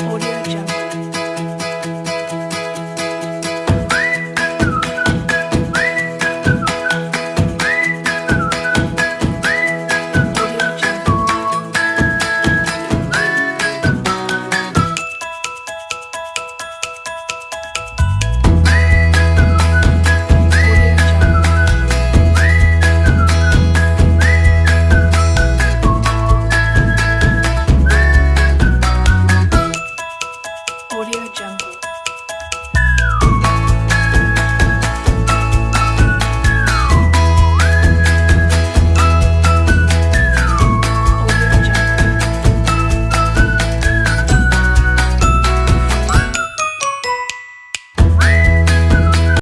Audio Audio Jungle.